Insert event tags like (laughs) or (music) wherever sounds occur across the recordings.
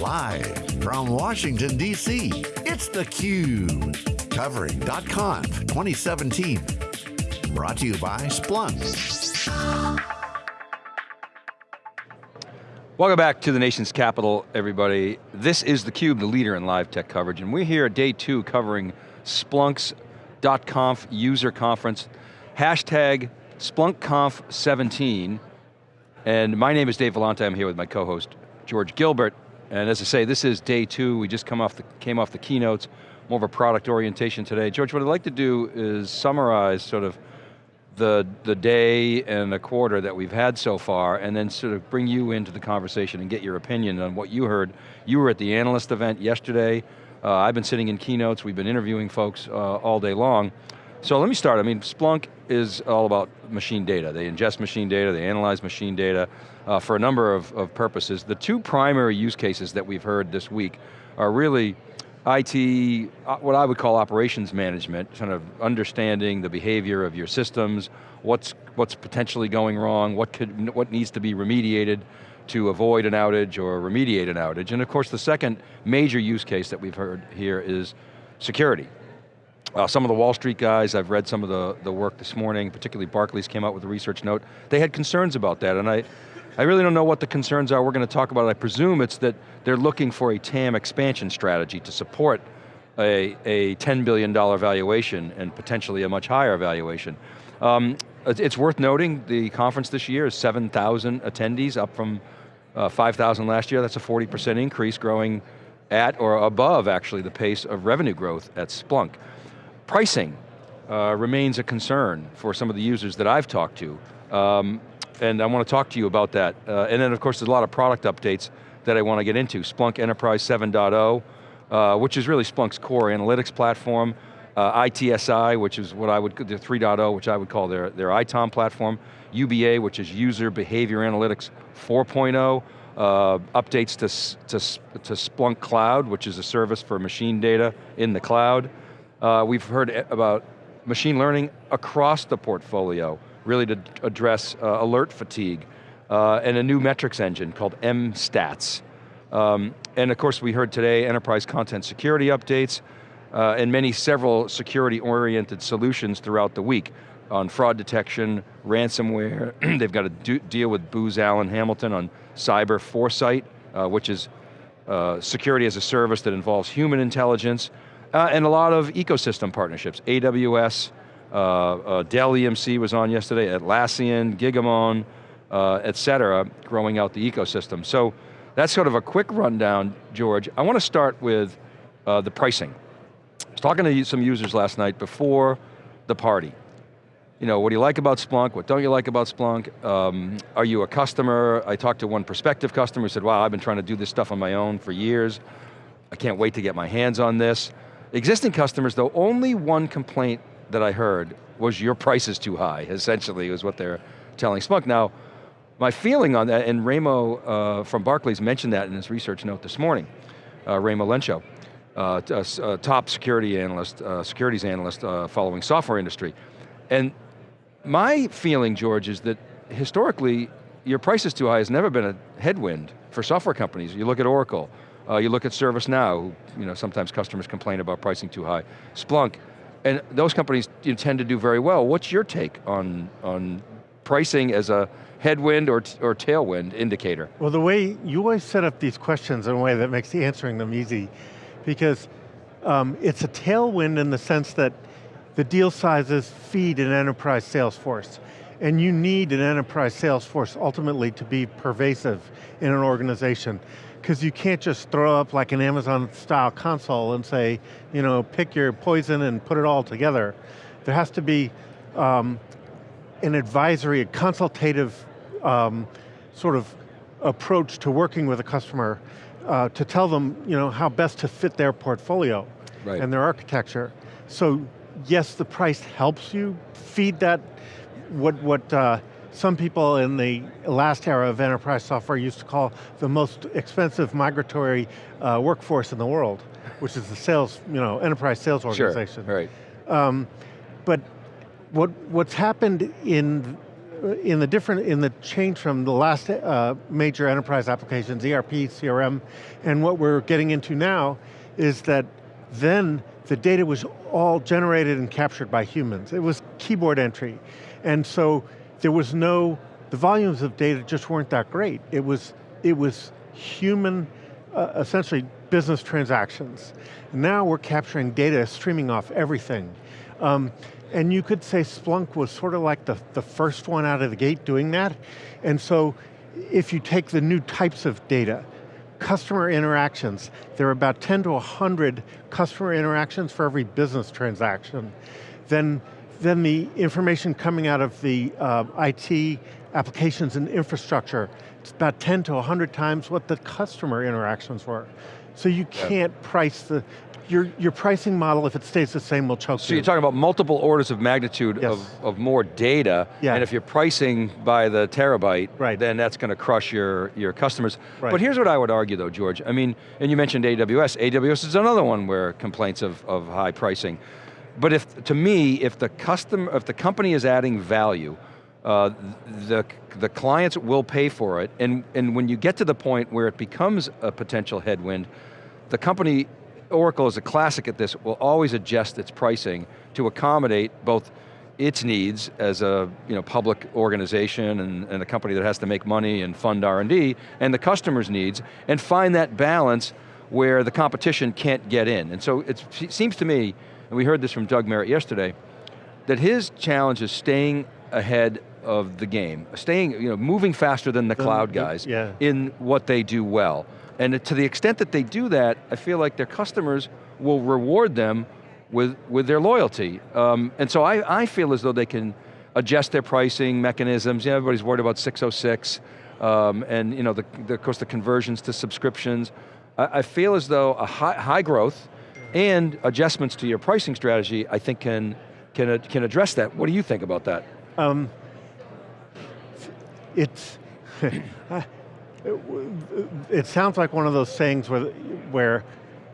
Live from Washington, D.C., it's theCUBE. Covering .conf 2017. Brought to you by Splunk. Welcome back to the nation's capital, everybody. This is theCUBE, the leader in live tech coverage, and we're here at day two covering Splunk's .conf user conference, hashtag SplunkConf17, and my name is Dave Vellante, I'm here with my co-host, George Gilbert, and as I say, this is day two, we just come off the, came off the keynotes, more of a product orientation today. George, what I'd like to do is summarize sort of the, the day and the quarter that we've had so far, and then sort of bring you into the conversation and get your opinion on what you heard. You were at the analyst event yesterday. Uh, I've been sitting in keynotes, we've been interviewing folks uh, all day long. So let me start, I mean, Splunk is all about machine data. They ingest machine data, they analyze machine data uh, for a number of, of purposes. The two primary use cases that we've heard this week are really IT, uh, what I would call operations management, kind of understanding the behavior of your systems, what's, what's potentially going wrong, what, could, what needs to be remediated to avoid an outage or remediate an outage. And of course the second major use case that we've heard here is security. Uh, some of the Wall Street guys, I've read some of the, the work this morning, particularly Barclays came out with a research note, they had concerns about that, and I, I really don't know what the concerns are. We're going to talk about it. I presume it's that they're looking for a TAM expansion strategy to support a, a $10 billion valuation and potentially a much higher valuation. Um, it's worth noting the conference this year is 7,000 attendees, up from uh, 5,000 last year. That's a 40% increase, growing at or above actually the pace of revenue growth at Splunk. Pricing uh, remains a concern for some of the users that I've talked to. Um, and I want to talk to you about that. Uh, and then of course there's a lot of product updates that I want to get into. Splunk Enterprise 7.0, uh, which is really Splunk's core analytics platform. Uh, ITSI, which is what I would, the 3.0, which I would call their, their ITOM platform. UBA, which is User Behavior Analytics 4.0. Uh, updates to, to, to Splunk Cloud, which is a service for machine data in the cloud. Uh, we've heard about machine learning across the portfolio really to address uh, alert fatigue, uh, and a new metrics engine called MStats. Um, and of course we heard today enterprise content security updates, uh, and many several security-oriented solutions throughout the week on fraud detection, ransomware, (clears throat) they've got to do, deal with Booz Allen Hamilton on cyber foresight, uh, which is uh, security as a service that involves human intelligence, uh, and a lot of ecosystem partnerships, AWS, uh, uh, Dell EMC was on yesterday, Atlassian, Gigamon, uh, et cetera, growing out the ecosystem. So that's sort of a quick rundown, George. I want to start with uh, the pricing. I was talking to some users last night before the party. You know, what do you like about Splunk? What don't you like about Splunk? Um, are you a customer? I talked to one prospective customer who said, wow, I've been trying to do this stuff on my own for years. I can't wait to get my hands on this. Existing customers though, only one complaint that I heard was your price is too high, essentially, was what they're telling Splunk. Now, my feeling on that, and Raimo uh, from Barclays mentioned that in his research note this morning, uh, Raimo Lenschow, uh, a, a top security analyst, uh, securities analyst uh, following software industry. And my feeling, George, is that historically, your price is too high has never been a headwind for software companies. You look at Oracle, uh, you look at ServiceNow, you know, sometimes customers complain about pricing too high. Splunk, and those companies tend to do very well. What's your take on, on pricing as a headwind or, or tailwind indicator? Well, the way you always set up these questions in a way that makes answering them easy, because um, it's a tailwind in the sense that the deal sizes feed an enterprise sales force. And you need an enterprise sales force ultimately to be pervasive in an organization because you can't just throw up like an Amazon style console and say, you know, pick your poison and put it all together. There has to be um, an advisory, a consultative um, sort of approach to working with a customer uh, to tell them you know, how best to fit their portfolio right. and their architecture. So yes, the price helps you feed that, what, what uh, some people in the last era of enterprise software used to call the most expensive migratory uh, workforce in the world, which is the sales, you know, enterprise sales organization. Sure, right. Um, but what, what's happened in in the different, in the change from the last uh, major enterprise applications, ERP, CRM, and what we're getting into now is that then the data was all generated and captured by humans. It was keyboard entry. And so there was no, the volumes of data just weren't that great. It was, it was human, uh, essentially business transactions. Now we're capturing data streaming off everything. Um, and you could say Splunk was sort of like the, the first one out of the gate doing that. And so if you take the new types of data, customer interactions, there are about 10 to 100 customer interactions for every business transaction. Then, then the information coming out of the uh, IT applications and infrastructure, it's about 10 to 100 times what the customer interactions were. So you can't price the, your, your pricing model, if it stays the same, will choke so you. So you're talking about multiple orders of magnitude yes. of, of more data, yeah. and if you're pricing by the terabyte, right. then that's going to crush your, your customers. Right. But here's what I would argue though, George. I mean, and you mentioned AWS. AWS is another one where complaints of, of high pricing. But if, to me, if the custom, if the company is adding value, uh, the, the clients will pay for it, and, and when you get to the point where it becomes a potential headwind, the company Oracle is a classic at this, will always adjust its pricing to accommodate both its needs as a you know, public organization and, and a company that has to make money and fund R&D, and the customer's needs, and find that balance where the competition can't get in. And so it seems to me, and we heard this from Doug Merritt yesterday, that his challenge is staying ahead of the game, staying, you know, moving faster than the cloud guys yeah. in what they do well. And to the extent that they do that, I feel like their customers will reward them with, with their loyalty. Um, and so I, I feel as though they can adjust their pricing mechanisms. You know, everybody's worried about 606, um, and you know, the, the, of course the conversions to subscriptions. I, I feel as though a high, high growth and adjustments to your pricing strategy, I think can, can, can address that. What do you think about that? Um, it's, (laughs) it sounds like one of those sayings where, where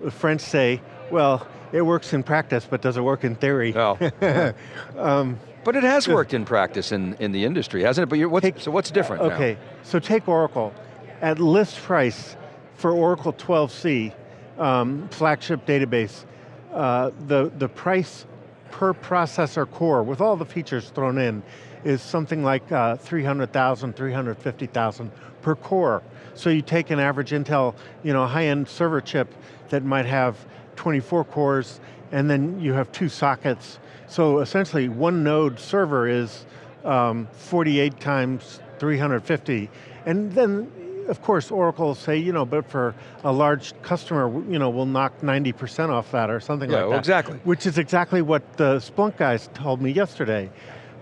the French say, well, it works in practice, but does it work in theory? Oh. (laughs) um, but it has worked in practice in, in the industry, hasn't it? But what's, take, so what's different Okay, now? so take Oracle. At list price for Oracle 12c, um, flagship database, uh, the, the price per processor core, with all the features thrown in, is something like uh, 300,000, 350,000 per core. So you take an average Intel, you know, high-end server chip that might have 24 cores, and then you have two sockets. So essentially, one node server is um, 48 times 350. And then, of course, Oracle will say, you know, but for a large customer, you know, we'll knock 90% off that or something yeah, like that. exactly. Which is exactly what the Splunk guys told me yesterday.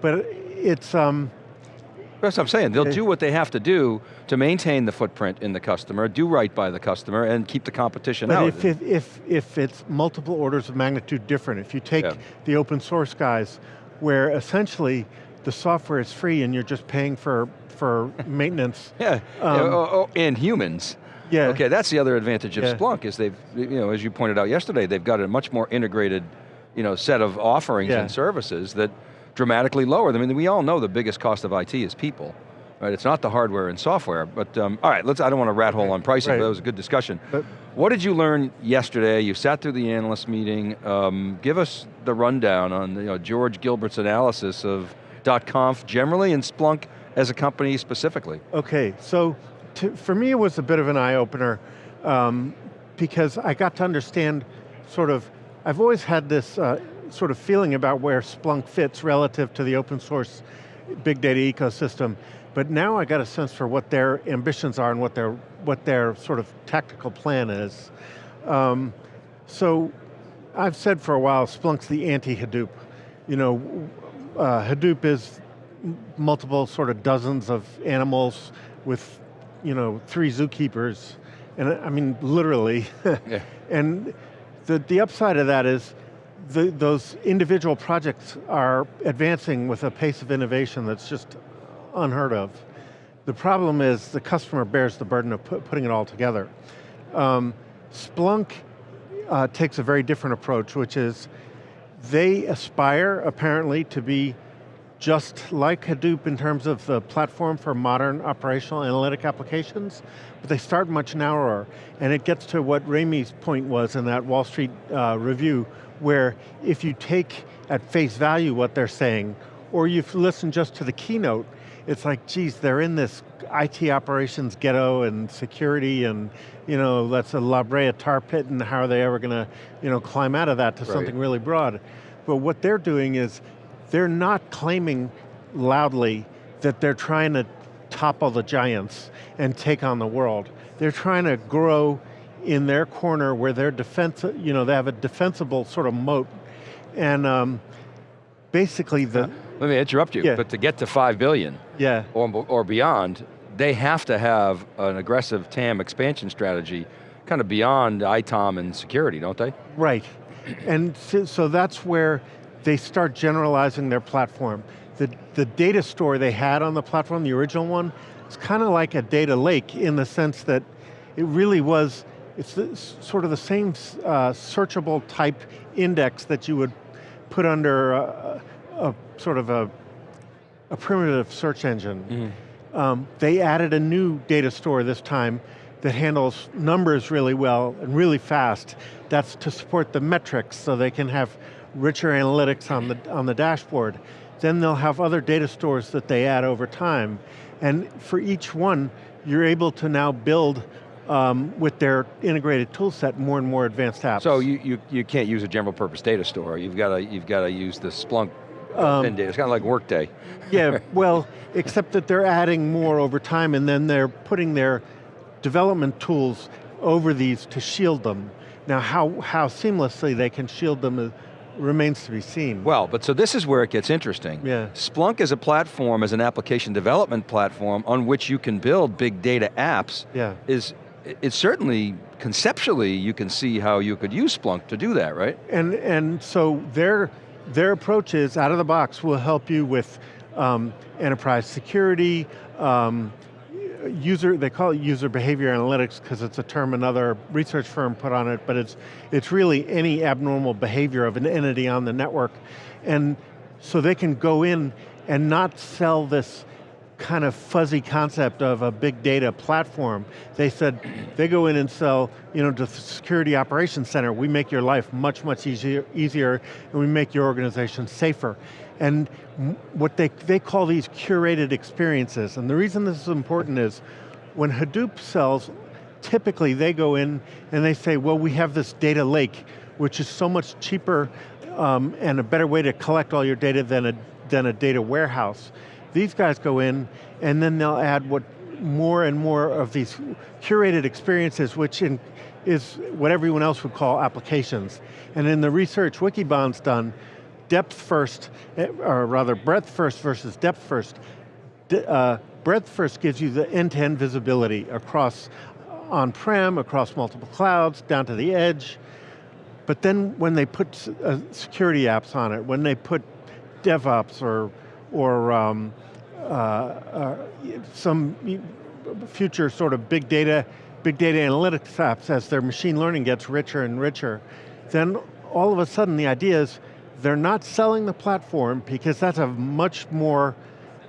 But it's, um, that's what I'm saying. They'll do what they have to do to maintain the footprint in the customer, do right by the customer, and keep the competition but out. If, if, if, if it's multiple orders of magnitude different, if you take yeah. the open source guys, where essentially the software is free and you're just paying for, for (laughs) maintenance. yeah, um, oh, oh, and humans. Yeah. Okay, that's the other advantage of yeah. Splunk is they've, you know, as you pointed out yesterday, they've got a much more integrated, you know, set of offerings yeah. and services that dramatically lower them. I mean, we all know the biggest cost of IT is people. Right, it's not the hardware and software, but um, all right, let's, I don't want to rat hole on pricing, right. but that was a good discussion. But, what did you learn yesterday? You sat through the analyst meeting. Um, give us the rundown on you know, George Gilbert's analysis of .conf generally and Splunk as a company specifically. Okay, so to, for me it was a bit of an eye-opener um, because I got to understand sort of, I've always had this uh, sort of feeling about where Splunk fits relative to the open source big data ecosystem. But now I got a sense for what their ambitions are and what their, what their sort of tactical plan is. Um, so I've said for a while, Splunk's the anti-Hadoop. You know, uh, Hadoop is multiple sort of dozens of animals with, you know, three zookeepers. And I mean, literally. (laughs) yeah. And the, the upside of that is the, those individual projects are advancing with a pace of innovation that's just unheard of. The problem is the customer bears the burden of put, putting it all together. Um, Splunk uh, takes a very different approach, which is they aspire, apparently, to be just like Hadoop in terms of the platform for modern operational analytic applications, but they start much narrower. And it gets to what Rami's point was in that Wall Street uh, review, where if you take at face value what they're saying, or you listen just to the keynote, it's like, geez, they're in this IT operations ghetto and security and, you know, that's a La Brea tar pit and how are they ever going to, you know, climb out of that to right. something really broad. But what they're doing is, they're not claiming loudly that they're trying to topple the giants and take on the world. They're trying to grow in their corner where they're defense, you know, they have a defensible sort of moat. And um, basically the- Let me interrupt you, yeah. but to get to five billion yeah. or, or beyond, they have to have an aggressive TAM expansion strategy kind of beyond ITOM and security, don't they? Right, and so, so that's where they start generalizing their platform. The, the data store they had on the platform, the original one, it's kind of like a data lake in the sense that it really was, it's the, sort of the same uh, searchable type index that you would put under a, a sort of a, a, primitive search engine. Mm -hmm. um, they added a new data store this time that handles numbers really well and really fast. That's to support the metrics so they can have richer analytics on the, on the dashboard. Then they'll have other data stores that they add over time. And for each one, you're able to now build um, with their integrated tool set more and more advanced apps. So you, you, you can't use a general purpose data store. You've got to, you've got to use the Splunk um, data. It's kind of like Workday. yeah, (laughs) well, except that they're adding more over time and then they're putting their development tools over these to shield them. Now how, how seamlessly they can shield them remains to be seen. Well, but so this is where it gets interesting. Yeah. Splunk is a platform, as an application development platform on which you can build big data apps yeah. is, it's certainly, conceptually, you can see how you could use Splunk to do that, right? And, and so their, their approach is, out of the box, will help you with um, enterprise security, um, user, they call it user behavior analytics because it's a term another research firm put on it, but it's, it's really any abnormal behavior of an entity on the network. And so they can go in and not sell this kind of fuzzy concept of a big data platform. They said, they go in and sell, you know, to the Security Operations Center, we make your life much, much easier, easier and we make your organization safer. And what they, they call these curated experiences. And the reason this is important is, when Hadoop sells, typically they go in and they say, well, we have this data lake, which is so much cheaper um, and a better way to collect all your data than a, than a data warehouse. These guys go in and then they'll add what more and more of these curated experiences, which in, is what everyone else would call applications. And in the research Wikibon's done, depth first, eh, or rather breadth first versus depth first. uh, breadth first gives you the end-to-end -end visibility across on-prem, across multiple clouds, down to the edge. But then when they put uh, security apps on it, when they put DevOps or, or um, uh, uh, some future sort of big data, big data analytics apps as their machine learning gets richer and richer, then all of a sudden the idea is, they're not selling the platform because that's a much more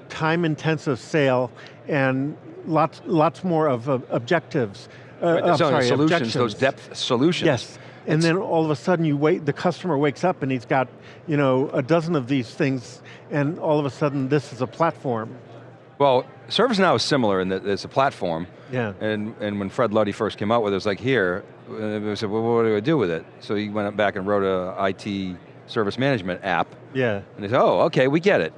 time-intensive sale and lots, lots more of uh, objectives. Uh, right, sorry, solutions, those depth solutions. Yes, and then all of a sudden you wait, the customer wakes up and he's got you know, a dozen of these things and all of a sudden this is a platform. Well, ServiceNow is similar in that it's a platform. Yeah. And, and when Fred Luddy first came out with it, it was like, here, we said, well, what do I do with it? So he went back and wrote a IT service management app. Yeah. And they said, oh, okay, we get it.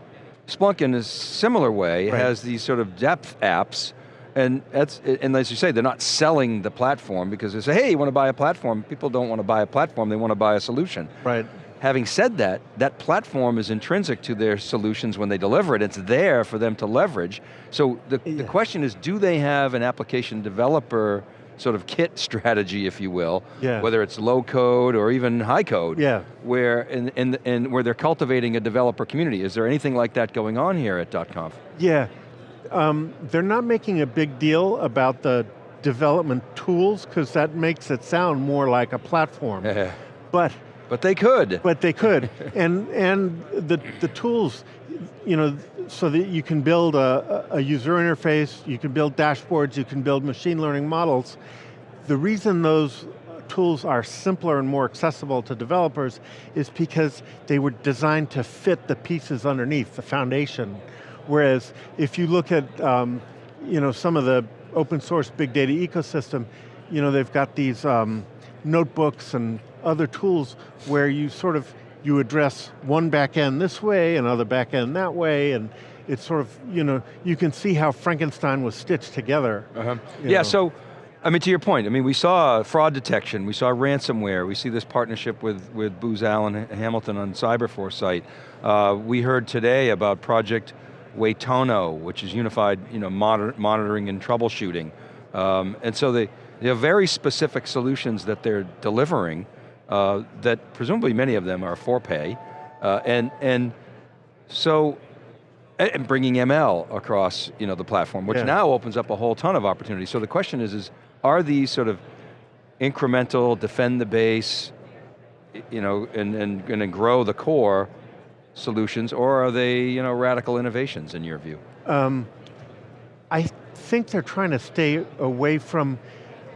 Splunk in a similar way right. has these sort of depth apps and that's, and as you say, they're not selling the platform because they say, hey, you want to buy a platform? People don't want to buy a platform, they want to buy a solution. Right. Having said that, that platform is intrinsic to their solutions when they deliver it. It's there for them to leverage. So the, yeah. the question is, do they have an application developer sort of kit (laughs) strategy, if you will, yeah. whether it's low code or even high code, yeah. where, in, in, in, where they're cultivating a developer community. Is there anything like that going on here at .conf? Yeah, um, they're not making a big deal about the development tools because that makes it sound more like a platform. but but they could. But they could, (laughs) and and the the tools you know, so that you can build a, a user interface, you can build dashboards, you can build machine learning models. The reason those tools are simpler and more accessible to developers is because they were designed to fit the pieces underneath, the foundation. Whereas if you look at um, you know, some of the open source big data ecosystem, you know, they've got these um, notebooks and other tools where you sort of, you address one backend this way, another backend that way, and it's sort of, you know, you can see how Frankenstein was stitched together. Uh -huh. Yeah, know. so, I mean, to your point, I mean, we saw fraud detection, we saw ransomware, we see this partnership with, with Booz Allen Hamilton on CyberForesight. Uh, we heard today about Project Waitomo, which is unified you know, monitor, monitoring and troubleshooting. Um, and so they, they have very specific solutions that they're delivering uh, that presumably many of them are for pay. Uh, and, and so, and bringing ML across you know, the platform, which yeah. now opens up a whole ton of opportunities. So the question is, is are these sort of incremental, defend the base, you know, and, and going to grow the core solutions, or are they you know, radical innovations in your view? Um, I think they're trying to stay away from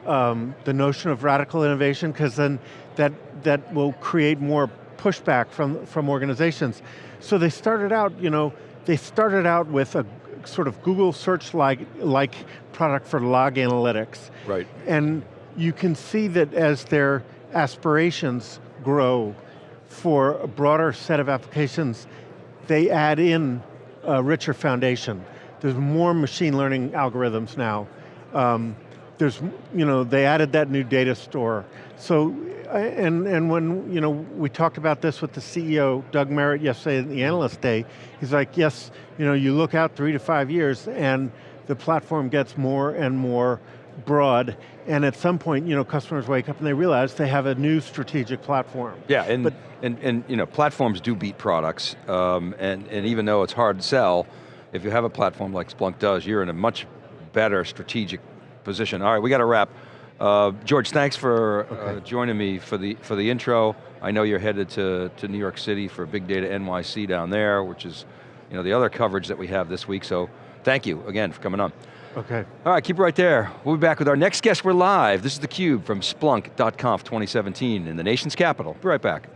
um, the notion of radical innovation because then that, that will create more pushback from, from organizations. So they started out, you know, they started out with a sort of Google search like, like product for log analytics. Right. And you can see that as their aspirations grow for a broader set of applications, they add in a richer foundation. There's more machine learning algorithms now. Um, there's, you know, they added that new data store. So, and, and when, you know, we talked about this with the CEO, Doug Merritt, yesterday at the Analyst Day, he's like, yes, you know, you look out three to five years and the platform gets more and more broad, and at some point, you know, customers wake up and they realize they have a new strategic platform. Yeah, and, but, and, and you know, platforms do beat products, um, and, and even though it's hard to sell, if you have a platform like Splunk does, you're in a much better strategic position. All right, we got to wrap. Uh, George, thanks for uh, okay. uh, joining me for the, for the intro. I know you're headed to, to New York City for Big Data NYC down there, which is you know, the other coverage that we have this week, so thank you again for coming on. Okay. All right, keep it right there. We'll be back with our next guest. We're live. This is theCUBE from Splunk.conf 2017 in the nation's capital. Be right back.